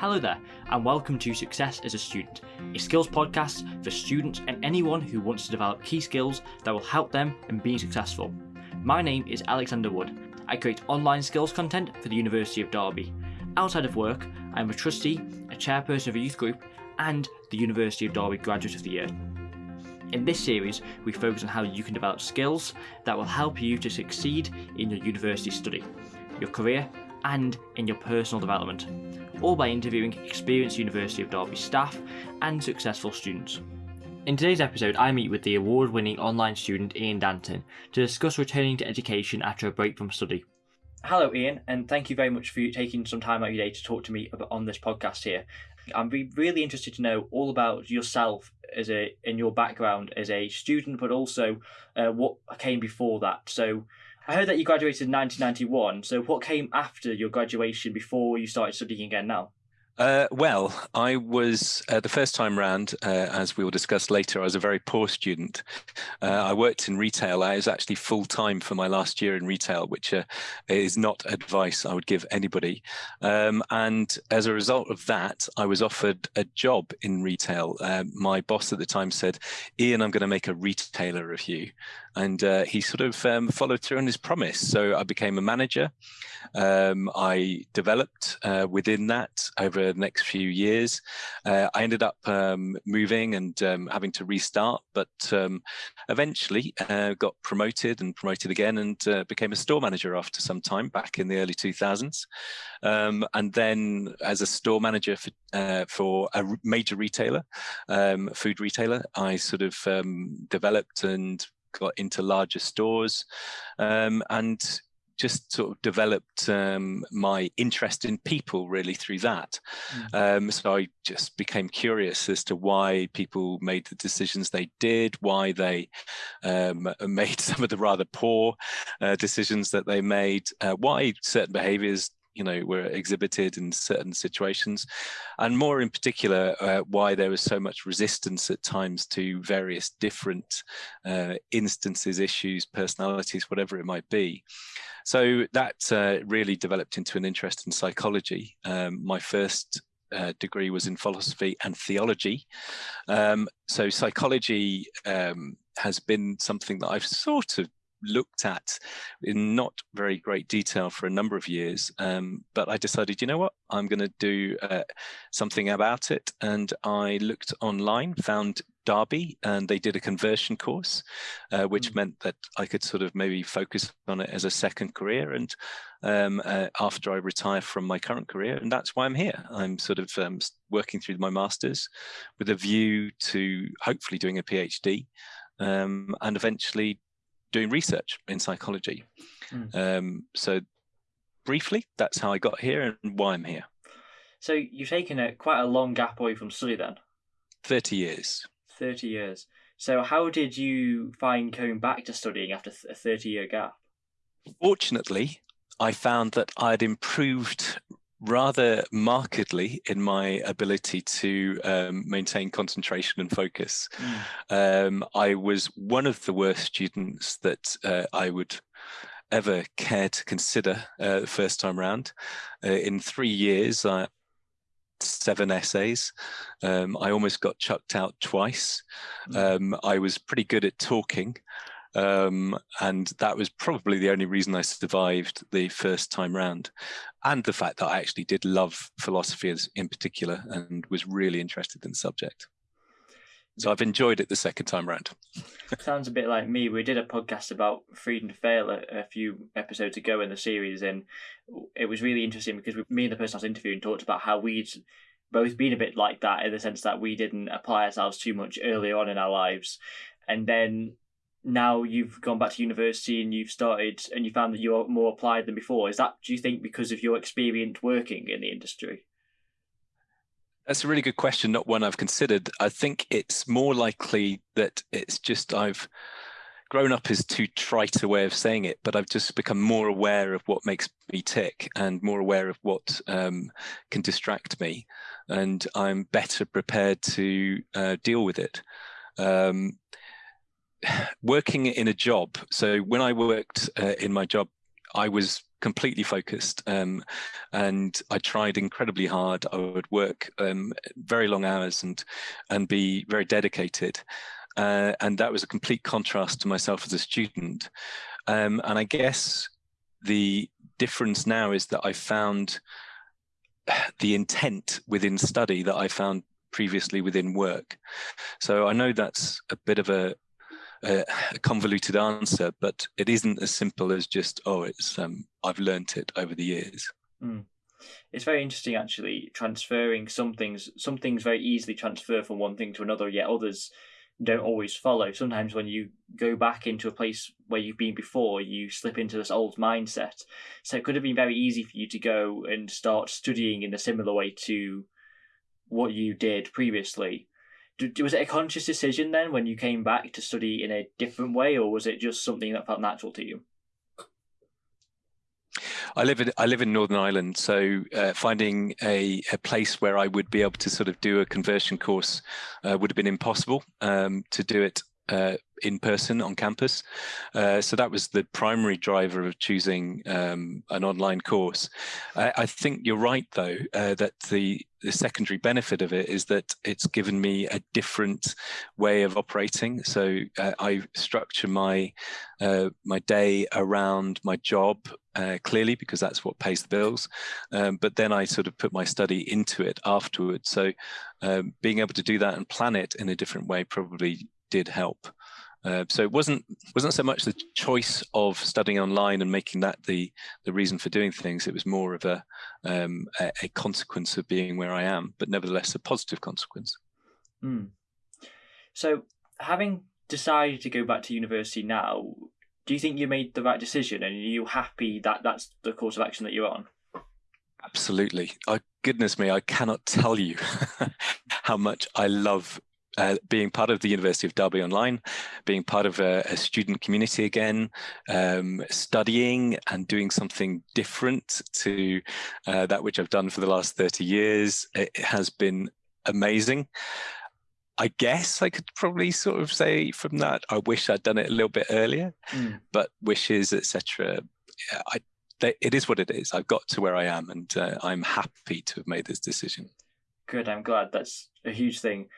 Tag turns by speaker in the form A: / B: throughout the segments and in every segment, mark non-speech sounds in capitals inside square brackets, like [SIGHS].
A: Hello there, and welcome to Success as a Student, a skills podcast for students and anyone who wants to develop key skills that will help them in being successful. My name is Alexander Wood. I create online skills content for the University of Derby. Outside of work, I am a trustee, a chairperson of a youth group, and the University of Derby Graduate of the Year. In this series, we focus on how you can develop skills that will help you to succeed in your university study, your career, and in your personal development all by interviewing experienced University of Derby staff and successful students. In today's episode, I meet with the award winning online student Ian Danton to discuss returning to education after a break from study. Hello, Ian, and thank you very much for taking some time out of your day to talk to me on this podcast here. I'm really interested to know all about yourself as a in your background as a student, but also uh, what came before that. So, I heard that you graduated in 1991. So what came after your graduation before you started studying again now?
B: Uh, well, I was uh, the first time round, uh, as we will discuss later. I was a very poor student. Uh, I worked in retail. I was actually full time for my last year in retail, which uh, is not advice I would give anybody. Um, and as a result of that, I was offered a job in retail. Uh, my boss at the time said, "Ian, I'm going to make a retailer of you," and he sort of um, followed through on his promise. So I became a manager. Um, I developed within that over the next few years. Uh, I ended up um, moving and um, having to restart, but um, eventually uh, got promoted and promoted again and uh, became a store manager after some time back in the early 2000s. Um, and then as a store manager for, uh, for a major retailer, food retailer, I sort of developed and got into larger stores and just sort of developed um, my interest in people really through that. Mm. Um, so I just became curious as to why people made the decisions they did, why they um, made [LAUGHS] some of the rather poor uh, decisions that they made, uh, why certain behaviors you know were exhibited in certain situations and more in particular uh, why there was so much resistance at times to various different uh, instances issues personalities whatever it might be so that uh, really developed into an interest in psychology um, my first uh, degree was in philosophy and theology. Um, so psychology um, has been something that I've sort of looked at in not very great detail for a number of years. Um, but I decided, you know what, I'm going to do uh, something about it. And I looked online, found Derby, and they did a conversion course, uh, which mm. meant that I could sort of maybe focus on it as a second career. And um, uh, after I retire from my current career, and that's why I'm here. I'm sort of um, working through my masters with a view to hopefully doing a PhD. Um, and eventually doing research in psychology. Mm. Um, so briefly, that's how I got here and why I'm here.
A: So you've taken a quite a long gap away from study then.
B: Thirty years.
A: Thirty years. So how did you find going back to studying after a thirty-year gap?
B: Fortunately, I found that I'd improved rather markedly in my ability to um, maintain concentration and focus. Mm. Um, I was one of the worst students that uh, I would ever care to consider uh, the first time round. Uh, in three years, I seven essays. Um, I almost got chucked out twice. Mm. Um, I was pretty good at talking. Um, and that was probably the only reason I survived the first time round. And the fact that I actually did love philosophy in particular and was really interested in the subject. So I've enjoyed it the second time round. [LAUGHS]
A: Sounds a bit like me. We did a podcast about freedom to fail a, a, few episodes ago in the series, and it was really interesting because we, me and the person I was interviewing talked about how we'd both been a bit like that in the sense that we didn't apply ourselves too much early on in our lives, and then now you've gone back to university and you've started and you found that you're more applied than before is that do you think because of your experience working in the industry?
B: That's a really good question not one i've considered. I think it's more likely that it's just i've grown up is too trite a way of saying it but i've just become more aware of what makes me tick and more aware of what um, can distract me. And i'm better prepared to uh, deal with it. Um, working in a job. So when I worked uh, in my job I was completely focused um, and I tried incredibly hard. I would work um, very long hours and and be very dedicated. Uh, and that was a complete contrast to myself as a student. Um, and I guess the difference now is that I found the intent within study that I found previously within work. So I know that's a bit of a, a, convoluted answer, but it isn't as simple as just, oh, it's um, I've learnt it over the years.
A: Mm. It's very interesting, actually, transferring some things. Some things very easily transfer from one thing to another, yet others don't always follow. Sometimes when you go back into a place where you've been before, you slip into this old mindset. So it could have been very easy for you to go and start studying in a similar way to what you did previously. Was it a conscious decision then when you came back to study in a different way, or was it just something that felt natural to you?
B: I live in I live in Northern Ireland, so uh, finding a, a place where I would be able to sort of do a conversion course uh, would have been impossible. Um, to do it uh, in person on campus. Uh, so that was the primary driver of choosing um, an online course. I, I, think you're right, though, uh, that the, the secondary benefit of it is that it's given me a different way of operating. So uh, I structure my uh, my day around my job uh, clearly because that's what pays the bills. Um, but then I sort of put my study into it afterwards. So um, being able to do that and plan it in a different way probably did help. Uh, so it wasn't wasn't so much the choice of studying online and making that the the reason for doing things. It was more of a um, a, a, consequence of being where I am, but nevertheless a positive consequence.
A: Mm. So, having decided to go back to university now, do you think you made the right decision, and are you happy that that's the course of action that you're on?
B: Absolutely. Oh, goodness me, I cannot tell you [LAUGHS] how much I love uh, being part of the University of Derby Online, being part of a, a student community again, um, studying and doing something different to uh, that which I've done for the last 30 years. It has been amazing. I guess I could probably sort of say from that, I wish I'd done it a little bit earlier, mm. but wishes, etc. I, it is what it is. I've got to where I am, and uh, I'm happy to have made this decision.
A: Good. I'm glad. That's a huge thing.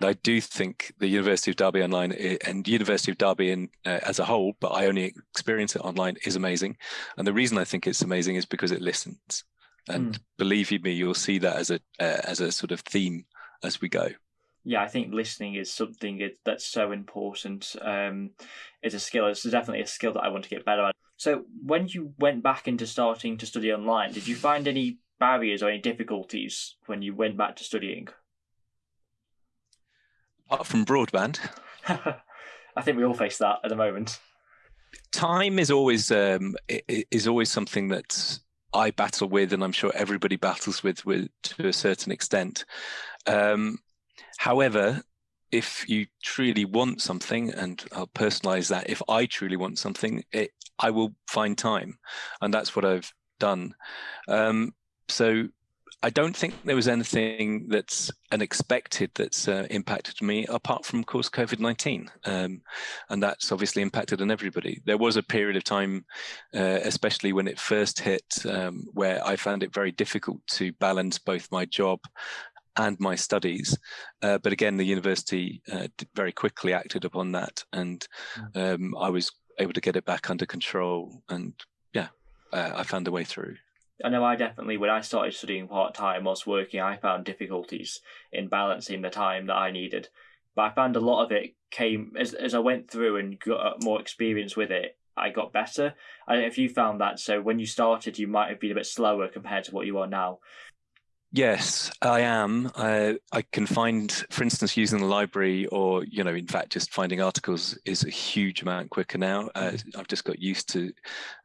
B: And I do think the University of Derby online eh, and University of Derby in, uh, as a whole, but I only experience it online, is amazing. And the reason I think it's amazing is because it listens. And mm. believe you me, you'll see that as a uh, as a sort of theme as we go.
A: Yeah, I think listening is something that's so important. Um, it's a skill. It's definitely a skill that I want to get better at. So, when you went back into starting to study online, did you find any barriers or any difficulties when you went back to studying?
B: Apart from broadband. [LAUGHS]
A: I think we all face that at the moment.
B: Time is always um, is always something that I battle with, and I'm sure everybody battles with, with to a certain extent. Um, however, if you truly want something, and I'll personalize that, if I truly want something, it, I will find time, and that's what I've done. Um, so I don't think there was anything that's unexpected that's uh, impacted me apart from, of course, COVID 19. Um, and that's obviously impacted on everybody. There was a period of time, uh, especially when it first hit, um, where I found it very difficult to balance both my job and my studies. Uh, but again, the university uh, very quickly acted upon that. And mm. um, I was able to get it back under control. And yeah, uh, I found a way through.
A: I know I definitely, when I started studying part time whilst working, I found difficulties in balancing the time that I needed. But I found a lot of it came as as I went through and got uh, more experience with it. I got better. I don't know if you found that. So when you started, you might have been a bit slower compared to what you are now.
B: Yes, I am. I, I can find, for instance, using the library or, you know, in fact, just finding articles is a huge amount quicker now. Uh, mm-hmm. I've just got used to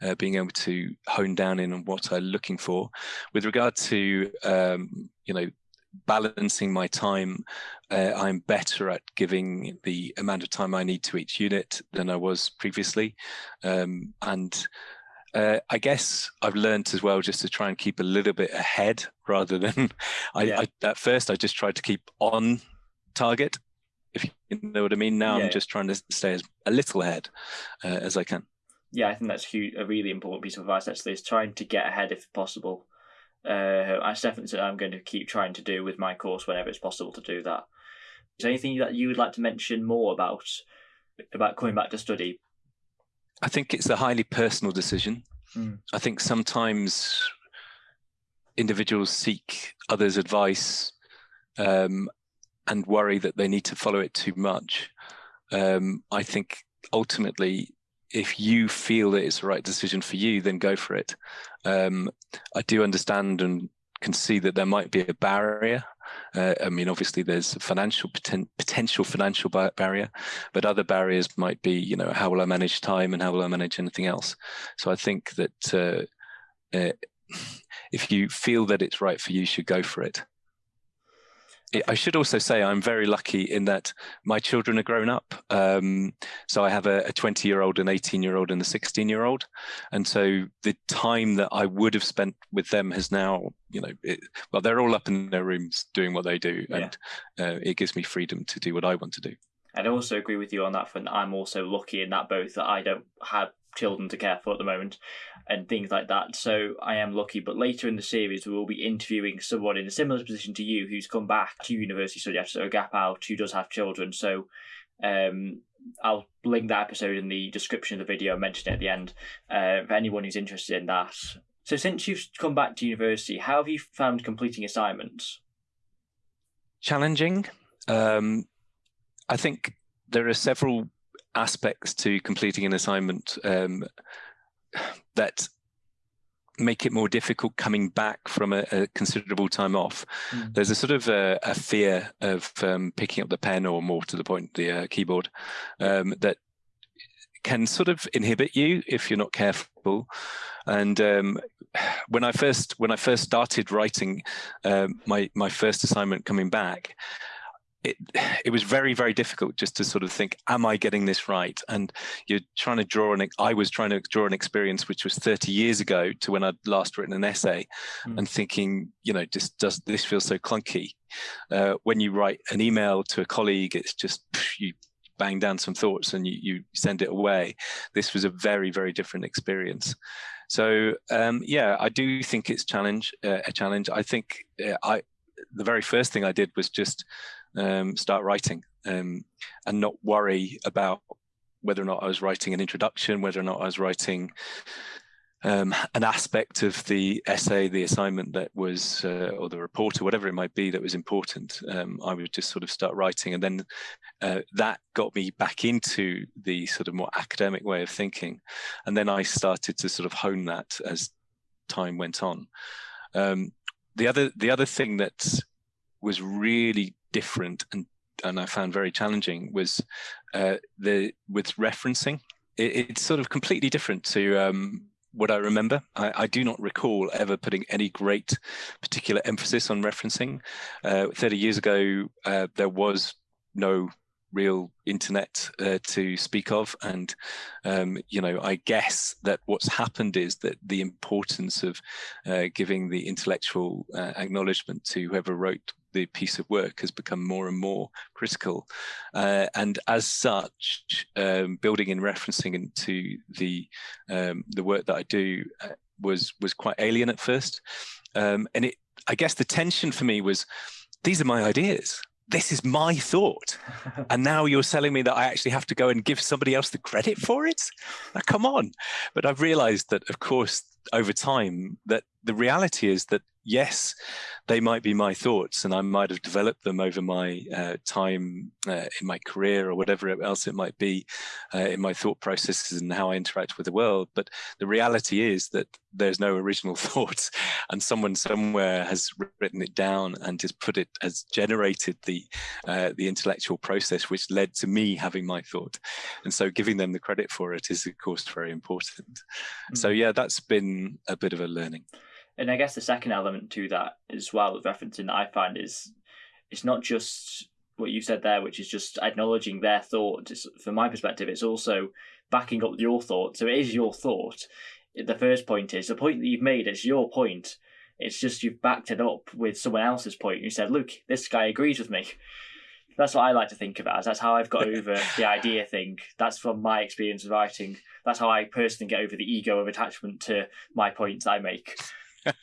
B: uh, being able to hone down in on what I'm looking for. With regard to, um, you know, balancing my time, uh, I'm better at giving the amount of time I need to each unit than I was previously. Um, and uh, I guess I've learned as well just to try and keep a little bit ahead rather than [LAUGHS] I, yeah. I, at first I just tried to keep on target, if you know what I mean. Now yeah. I'm just trying to stay as a little ahead uh, as I can.
A: yeah, I think that's huge, a really important piece of advice. Actually, is trying to get ahead if possible. Uh, that's definitely I'm going to keep trying to do with my course whenever it's possible to do that. Is there anything that you would like to mention more about about coming back to study?
B: I think it's a highly personal decision.
A: Mm.
B: I think sometimes individuals seek others' advice um, and worry that they need to follow it too much. Um, I think ultimately, if you feel that it's the right decision for you, then go for it. Um, I do understand and can see that there might be a barrier. Uh, I mean, obviously, there's a financial poten potential financial barrier, but other barriers might be, you know, how will I manage time and how will I manage anything else? So I think that uh, uh, [SIGHS] if you feel that it's right for you, you should go for it. I should also say I'm very lucky in that my children are grown up. Um, so I have a 20 year old, an 18 year old, and a 16 year old. And so the time that I would have spent with them has now, you know, it, well, they're all up in their rooms doing what they do. And uh, it gives me freedom to do what I want to do.
A: I'd also agree with you on that front. I'm also lucky in that both that I don't have children to care for at the moment and things like that. So I am lucky. But later in the series, we will be interviewing someone in a similar position to you who's come back to university study after a gap out who does have children. So um, I'll link that episode in the description of the video, mention it at the end uh, for anyone who's interested in that. So since you've come back to university, how have you found completing assignments?
B: Challenging. Um, I think there are several aspects to completing an assignment um, that make it more difficult coming back from a, a considerable time off. Mm. There's a sort of a, a fear of um, picking up the pen or more to the point, the uh, keyboard um, that can sort of inhibit you if you're not careful. And um, when I first when I first started writing um, my my first assignment coming back, it [SIGHS] it was very very difficult just to sort of think am i getting this right? And you're trying to draw an i was trying to draw an experience which was 30 years ago to when i'd last written an essay mm. and thinking you know just does this feel so clunky? Uh, when you write an email to a colleague it's just you bang down some thoughts and you, you send it away. This was a very very different experience. So um, yeah i do think it's challenge uh, a challenge. I think uh, i the very first thing i did was just um, start writing um, and not worry about whether or not I was writing an introduction, whether or not I was writing um, an aspect of the essay, the assignment that was, uh, or the report, or whatever it might be that was important. Um, I would just sort of start writing, and then uh, that got me back into the sort of more academic way of thinking, and then I started to sort of hone that as time went on. Um, the other, the other thing that was really different and and I found very challenging was uh, the with referencing. It, it's sort of completely different to um, what I remember. I, I, do not recall ever putting any great particular emphasis on referencing. Uh, Thirty years ago, uh, there was no real internet uh, to speak of and um, you know i guess that what's happened is that the importance of uh, giving the intellectual uh, acknowledgement to whoever wrote the piece of work has become more and more critical uh, and as such um, building and referencing into the um, the work that i do uh, was was quite alien at first um, and it i guess the tension for me was these are my ideas this is my thought. [LAUGHS] and now you're telling me that I actually have to go and give somebody else the credit for it? Now, come on. But I've realized that, of course, over time, that the reality is that yes, they might be my thoughts, and I might have developed them over my uh, time uh, in my career or whatever else it might be uh, in my thought processes and how I interact with the world. But the reality is that there's no original [LAUGHS] thoughts, and someone somewhere has written it down and just put it has generated the uh, the intellectual process which led to me having my thought. And so, giving them the credit for it is, of course, very important. Mm. So, yeah, that's been a bit of a learning
A: and I guess the second element to that as well with referencing that I find is it's not just what you said there, which is just acknowledging their thought. It's, from my perspective, it's also backing up your thought. So it is your thought. The first point is the point that you've made. It's your point. It's just you've backed it up with someone else's point. You said, "Look, this guy agrees with me." That's what I like to think about. That's how I've got [LAUGHS] over the idea thing. That's from my experience of writing. That's how I personally get over the ego of attachment to my points I make. [LAUGHS]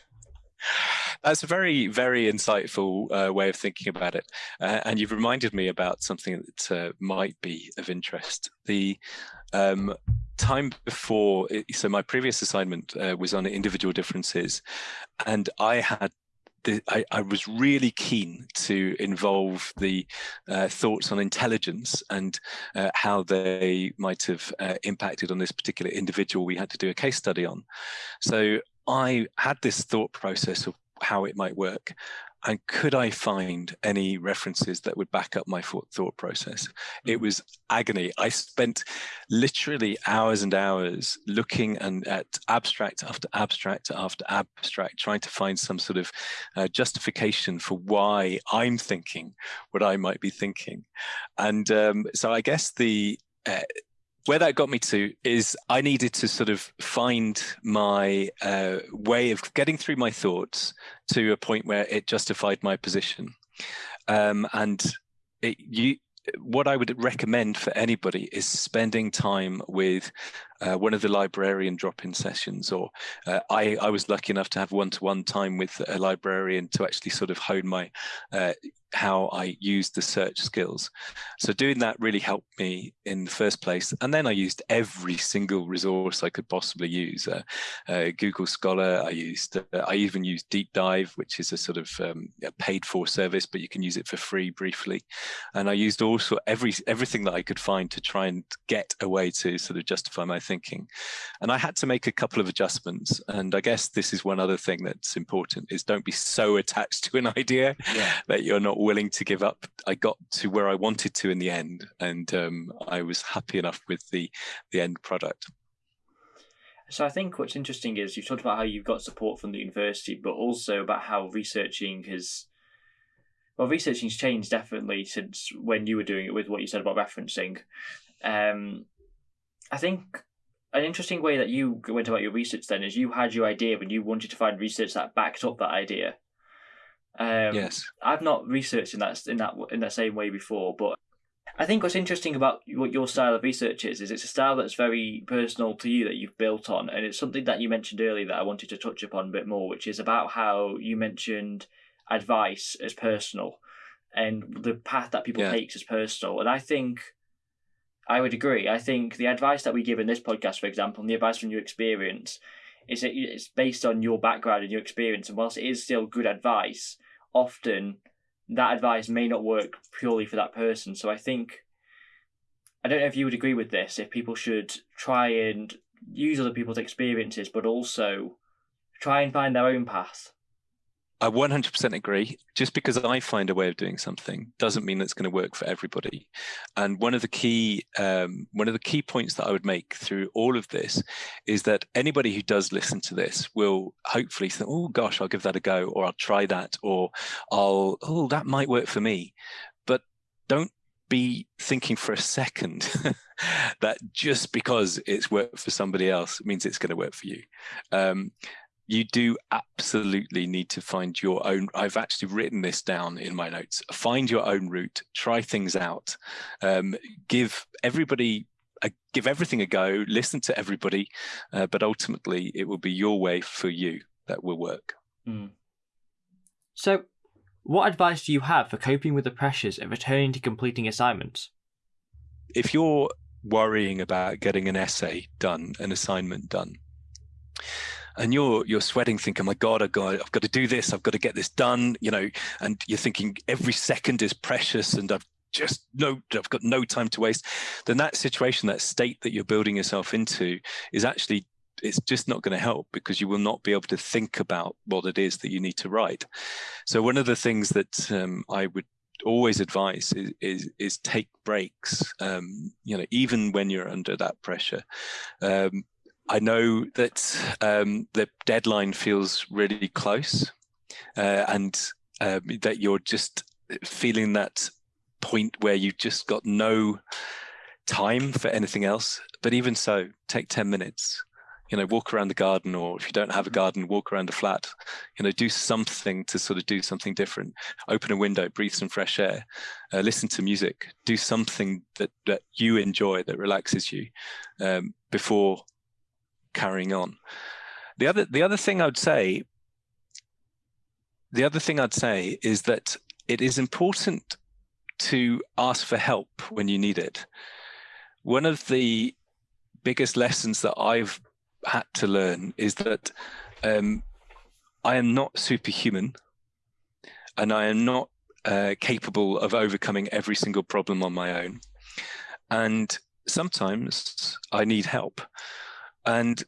B: That's a very, very insightful uh, way of thinking about it. Uh, and you've reminded me about something that uh, might be of interest. The um, time before, so my previous assignment uh, was on individual differences, and I had I, I, was really keen to involve the uh, thoughts on intelligence and uh, how they might have uh, impacted on this particular individual we had to do a case study on. So I had this thought process of how it might work. And could I find any references that would back up my thought process? It mm. was agony. I spent literally hours and hours looking and at abstract after abstract after abstract, trying to find some sort of uh, justification for why I'm thinking what I might be thinking. And um, so I guess the uh, where that got me to is I needed to sort of find my uh, way of getting through my thoughts to a point where it justified my position. Um, and it, you, what I would recommend for anybody is spending time with uh, one of the librarian drop-in sessions, or uh, I, I was lucky enough to have one-to-one -one time with a librarian to actually sort of hone my uh, how I used the search skills. So doing that really helped me in the first place. And then I used every single resource I could possibly use. Uh, uh, Google Scholar, I used, uh, I even used DeepDyve, which is a sort of um, a paid for service, but you can use it for free briefly. And I used also every everything that I could find to try and get a way to sort of justify my thinking. And I had to make a couple of adjustments. And I guess this is one other thing that's important is don't be so attached to an [LAUGHS] idea yeah. that you're not willing to give up. I got to where I wanted to in the end, and um, I was happy enough with the the end product.
A: So I think what's interesting is you've talked about how you've got support from the university, but also about how researching has well, researching's changed definitely since when you were doing it with what you said about referencing. Um, I think an interesting way that you went about your research then is you had your idea and you wanted to find research that backed up that idea.
B: Um, yes,
A: I've not researched in that in that in that same way before, but I think what's interesting about what your style of research is is it's a style that's very personal to you that you've built on, and it's something that you mentioned earlier that I wanted to touch upon a bit more, which is about how you mentioned advice as personal and the path that people yeah. take as personal, and I think. I would agree. I think the advice that we give in this podcast, for example, and the advice from your experience, is that it's based on your background and your experience. And whilst it is still good advice, often that advice may not work purely for that person. So I think I don't know if you would agree with this. If people should try and use other people's experiences, but also try and find their own path
B: I 100% agree. Just because I find a way of doing something doesn't mean it's going to work for everybody. And one of the key um, one of the key points that I would make through all of this is that anybody who does listen to this will hopefully think, "Oh gosh, I'll give that a go," or "I'll try that," or "I'll oh that might work for me." But don't be thinking for a second [LAUGHS] that just because it's worked for somebody else means it's going to work for you. Um, you do absolutely need to find your own i've actually written this down in my notes find your own route try things out. Um, give everybody a, give everything a go listen to everybody uh, but ultimately it will be your way for you that will work. Mm.
A: so what advice do you have for coping with the pressures of returning to completing assignments?
B: If you're worrying about getting an essay done an assignment done and you're you're sweating thinking my god i've got, I've got to do this. I've got to get this done you know and you're thinking every second is precious and i've just no i've got no time to waste. Then that situation that state that you're building yourself into is actually it's just not going to help because you will not be able to think about what it is that you need to write. So one of the things that um, i would always advise is, is, is take breaks um, you know even when you're under that pressure. Um, I know that um, the deadline feels really close, uh, and um, that you're just feeling that point where you've just got no time for anything else. But even so, take 10 minutes. you know walk around the garden or if you don't have a mm-hmm. garden walk around the flat you know do something to sort of do something different open a window breathe some fresh air uh, listen to music do something that that you enjoy that relaxes you um, before carrying on the other the other thing i'd say the other thing i'd say is that it is important to ask for help when you need it one of the biggest lessons that I've had to learn is that um, I am not superhuman and I am not uh, capable of overcoming every single problem on my own. And sometimes I need help. And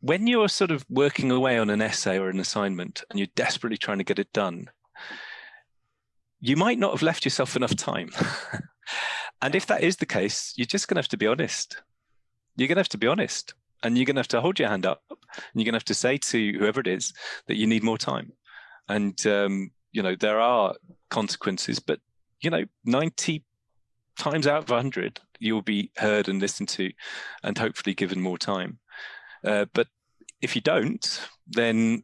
B: when you're sort of working away on an essay or an assignment and you're desperately trying to get it done, you might not have left yourself enough time. [LAUGHS] and if that is the case, you're just going to have to be honest. You're going to have to be honest and you're going to have to hold your hand up and you're going to have to say to whoever it is that you need more time and um, you know there are consequences but you know 90 times out of 100 you'll be heard and listened to and hopefully given more time uh, but if you don't then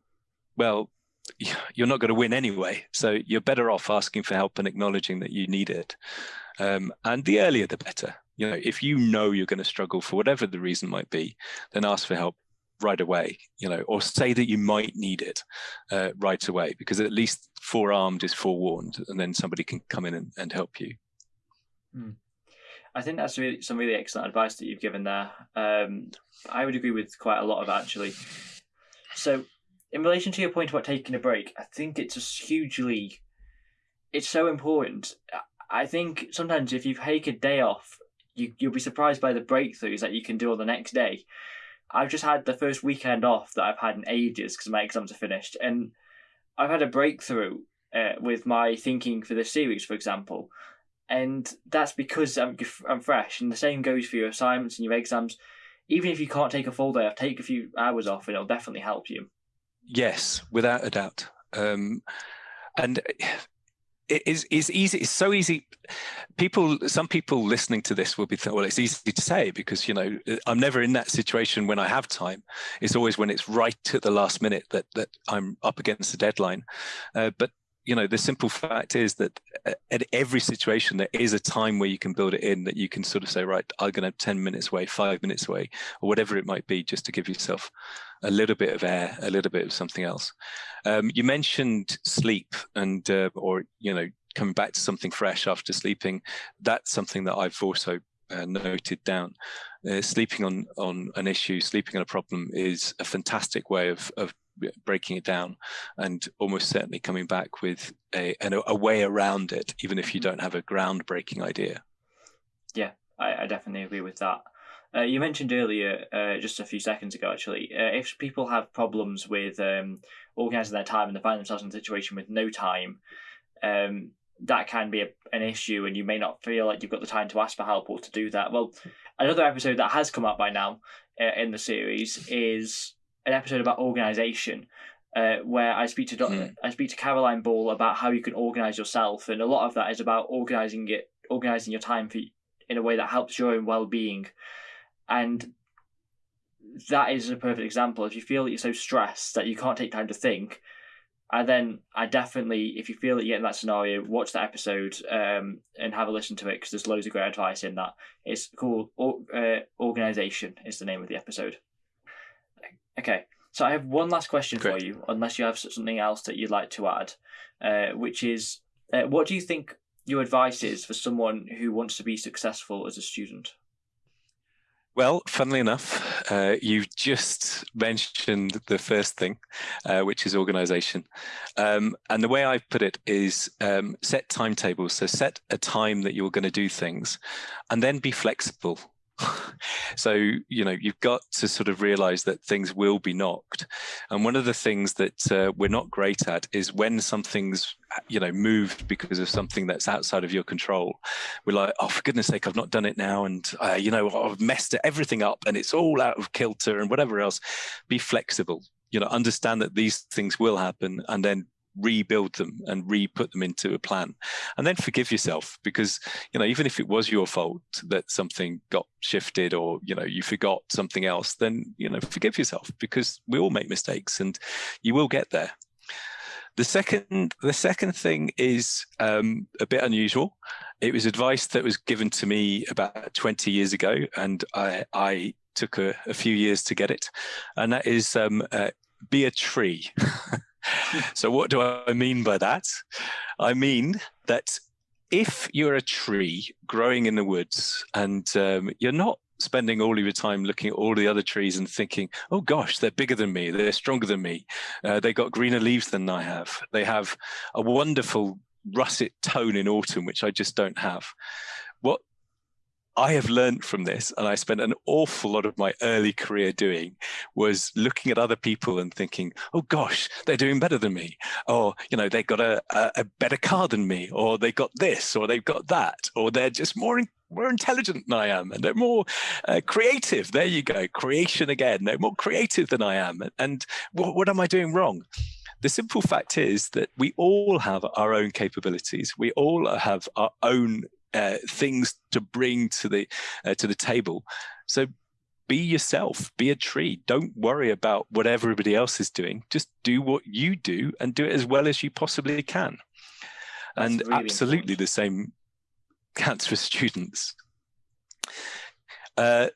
B: well [LAUGHS] you're not going to win anyway so you're better off asking for help and acknowledging that you need it um, and the earlier the better you know, if you know you're going to struggle for whatever the reason might be, then ask for help right away, you know, or say that you might need it uh, right away, because at least forearmed is forewarned, and then somebody can come in and, and help you.
A: Hmm. I think that's really some really excellent advice that you've given there. Um, I would agree with quite a lot of actually. So, in relation to your point about taking a break, I think it's just hugely, it's so important. I think sometimes if you take a day off you you'll be surprised by the breakthroughs that you can do on the next day. I've just had the first weekend off that I've had in ages because my exams are finished, and I've had a breakthrough uh, with my thinking for this series, for example, and that's because I'm I'm fresh. And the same goes for your assignments and your exams. Even if you can't take a full day off, take a few hours off, and it'll definitely help you.
B: Yes, without a doubt. Um, and it is it's easy it's so easy people some people listening to this will be thinking well it's easy to say because you know i'm never in that situation when i have time it's always when it's right at the last minute that that i'm up against the deadline uh, but you know the simple fact is that uh, at every situation there is a time where you can build it in that you can sort of say right i'm going to 10 minutes away five minutes away or whatever it might be just to give yourself a little bit of air a little bit of something else um, you mentioned sleep and uh, or you know coming back to something fresh after sleeping that's something that i've also uh, noted down. Uh, sleeping on on an issue, sleeping on a problem is a fantastic way of of breaking it down and almost certainly coming back with a, a way around it, even if you mm-hmm. don't have a groundbreaking idea.
A: Yeah, I, I definitely agree with that. Uh, you mentioned earlier, uh, just a few seconds ago, actually, uh, if people have problems with um, organising their time and they find themselves in a situation with no time, um, that can be a, an issue, and you may not feel like you've got the time to ask for help or to do that. Well, another episode that has come up by now uh, in the series is an episode about organization. Uh, where I speak to mm. I speak to Caroline Ball about how you can organize yourself, and a lot of that is about organizing it, organizing your time for in a way that helps your own well being, and that is a perfect example. If you feel that you're so stressed that you can't take time to think, and then I definitely, if you feel that you're in that scenario, watch that episode um, and have a listen to it because there's loads of great advice in that. It's called uh, Organization is the name of the episode. Okay, so I have one last question Great. for you, unless you have something else that you'd like to add, uh, which is, uh, what do you think your advice is for someone who wants to be successful as a student?
B: Well, funnily enough, uh, you've just mentioned the first thing, uh, which is organization. Um, and the way I put it is um, set timetables. So set a time that you're going to do things and then be flexible [LAUGHS] so you know you've got to sort of realize that things will be knocked. And one of the things that uh, we're not great at is when something's you know moved because of something that's outside of your control. We're like oh for goodness sake i've not done it now and uh, you know i've messed everything up and it's all out of kilter and whatever else. Be flexible. You know understand that these things will happen and then rebuild them and re-put them into a plan. And then forgive yourself because you know even if it was your fault that something got shifted or you know you forgot something else then you know forgive yourself because we all make mistakes and you will get there. The second the second thing is um, a bit unusual. It was advice that was given to me about 20 years ago and i i took a, a few years to get it. And that is um, uh, be a tree [LAUGHS] so what do I mean by that? I mean that if you're a tree growing in the woods and um, you're not spending all of your time looking at all the other trees and thinking, oh gosh, they're bigger than me, they're stronger than me, uh, they got greener leaves than I have, they have a wonderful russet tone in autumn, which I just don't have. I have learned from this, and I spent an awful lot of my early career doing, was looking at other people and thinking, "Oh gosh, they're doing better than me," or you know, they've got a, a, a better car than me, or they've got this, or they've got that, or they're just more in, more intelligent than I am, and they're more uh, creative. There you go, creation again. They're more creative than I am, and, what am I doing wrong? The simple fact is that we all have our own capabilities. We all have our own uh, things to bring to the uh, to the table. So be yourself, be a tree. Don't worry about what everybody else is doing. Just do what you do and do it as well as you possibly can. That's and really absolutely the same counts for students. Uh,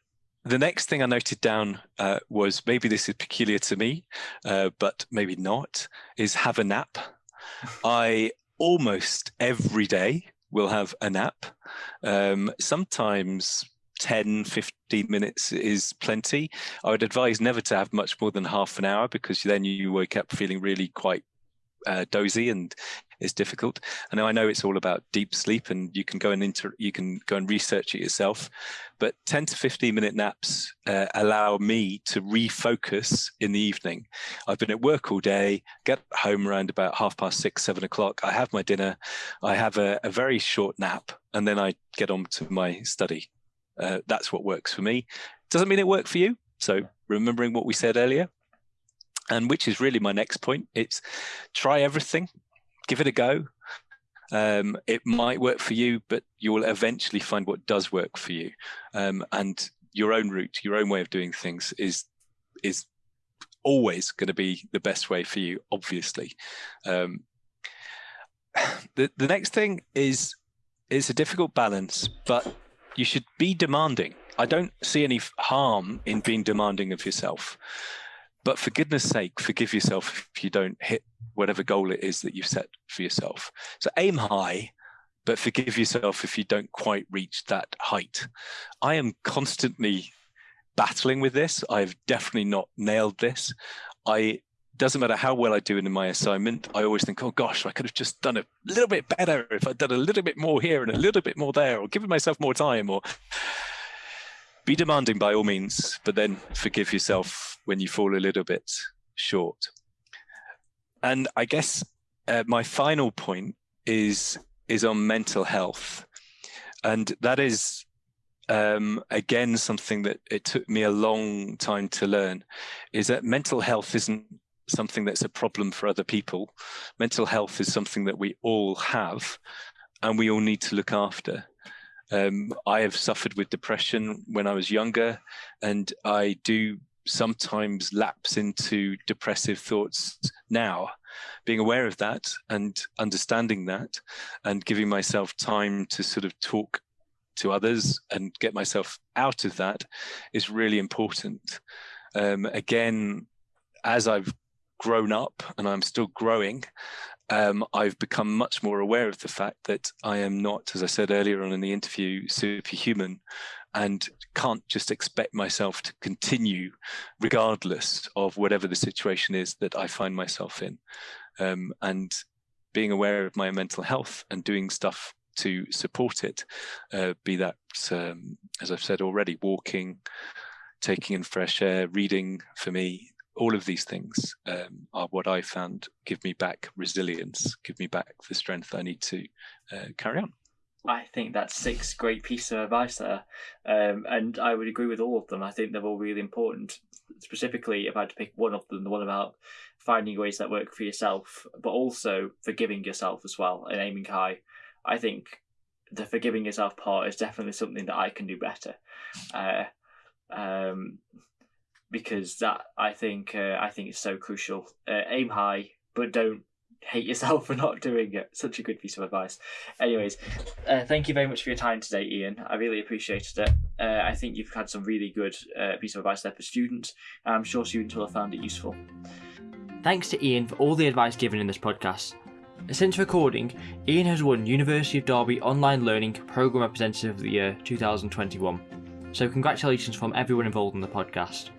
B: the next thing I noted down uh, was maybe this is peculiar to me, uh, but maybe not, is have a nap. [LAUGHS] I almost every day will have a nap. Um, sometimes 10, 15 minutes is plenty. I would advise never to have much more than half an hour because then you wake up feeling really quite uh, dozy and it's difficult. And I know it's all about deep sleep and you can go and inter you can go and research it yourself. But 10 to 15 minute naps uh, allow me to refocus in the evening. I've been at work all day, get home around about half past six, seven o'clock. I have my dinner, I have a, a very short nap, and then I get on to my study. Uh, that's what works for me. Doesn't mean it worked for you. So remembering what we said earlier, and which is really my next point, it's try everything, give it a go. Um, it might work for you, but you will eventually find what does work for you. Um, and your own route, your own way of doing things is is always going to be the best way for you, obviously. Um, [SIGHS] the the next thing is is a difficult balance, but you should be demanding. I don't see any harm in being demanding of yourself. But for goodness sake, forgive yourself if you don't hit whatever goal it is that you've set for yourself. So aim high, but forgive yourself if you don't quite reach that height. I am constantly battling with this. I've definitely not nailed this. I doesn't matter how well I do in my assignment, I always think, oh gosh, I could have just done it a little bit better if I'd done a little bit more here and a little bit more there, or given myself more time, or be demanding by all means, but then forgive yourself when you fall a little bit short. And I guess uh, my final point is is on mental health, and that is um, again something that it took me a long time to learn. Is that mental health isn't something that's a problem for other people. Mental health is something that we all have, and we all need to look after. Um, I have suffered with depression when I was younger, and I do sometimes lapse into depressive thoughts now. Being aware of that and understanding that, and giving myself time to sort of talk to others and get myself out of that is really important. Um, again, as I've grown up and I'm still growing, um, I've become much more aware of the fact that I am not, as I said earlier on in the interview, superhuman and can't just expect myself to continue regardless of whatever the situation is that I find myself in. Um, and being aware of my mental health and doing stuff to support it, uh, be that, um, as I've said already, walking, taking in fresh air, reading for me, all of these things um, are what I found give me back resilience, give me back the strength I need to uh, carry on.
A: I think that's six great pieces of advice there, um, and I would agree with all of them. I think they're all really important. specifically if I had to pick one of them, the one about finding ways that work for yourself, but also forgiving yourself as well and aiming high. I think the forgiving yourself part is definitely something that I can do better. Uh, um, because that I think uh, I think is so crucial. Uh, aim high, but don't hate yourself [LAUGHS] for not doing it. Such a good piece of advice. Anyways, uh, thank you very much for your time today, Ian. I really appreciated it. Uh, I think you've had some really good uh, piece of advice there for students. I'm sure students will have found it useful. Thanks to Ian for all the advice given in this podcast. Since recording, Ian has won University of Derby Online Learning Programme Representative of the Year 2021. So congratulations from everyone involved in the podcast.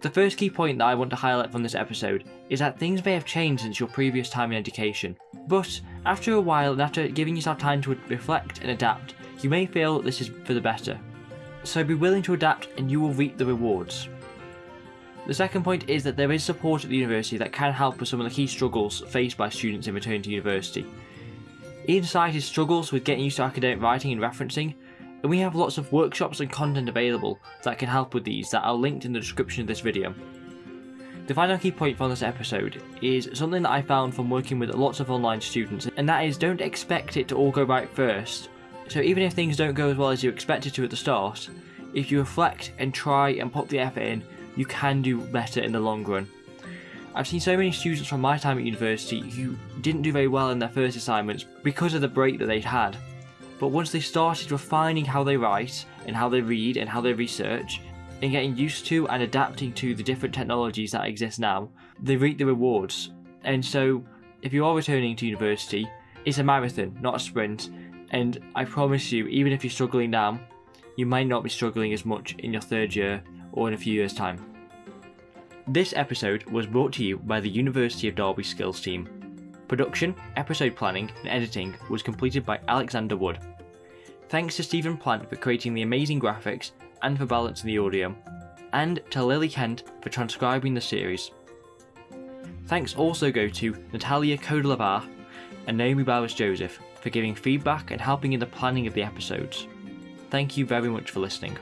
A: The first key point that I want to highlight from this episode is that things may have changed since your previous time in education, but after a while and after giving yourself time to reflect and adapt, you may feel that this is for the better. So be willing to adapt and you will reap the rewards. The second point is that there is support at the university that can help with some of the key struggles faced by students in returning to university. Ian cited struggles with getting used to academic writing and referencing, and we have lots of workshops and content available that can help with these that are linked in the description of this video. The final key point from this episode is something that I found from working with lots of online students, and that is don't expect it to all go right first. So even if things don't go as well as you expected to at the start, if you reflect and try and put the effort in, you can do better in the long run. I've seen so many students from my time at university who didn't do very well in their first assignments because of the break that they'd had. But once they started refining how they write and how they read and how they research, and getting used to and adapting to the different technologies that exist now, they reap the rewards. And so, if you are returning to university, it's a marathon, not a sprint. And I promise you, even if you're struggling now, you might not be struggling as much in your third year or in a few years' time. This episode was brought to you by the University of Derby Skills team. Production, episode planning, and editing was completed by Alexander Wood. Thanks to Stephen Plant for creating the amazing graphics and for balancing the audio, and to Lily Kent for transcribing the series. Thanks also go to Natalia Kodelavar and Naomi Bowers Joseph for giving feedback and helping in the planning of the episodes. Thank you very much for listening.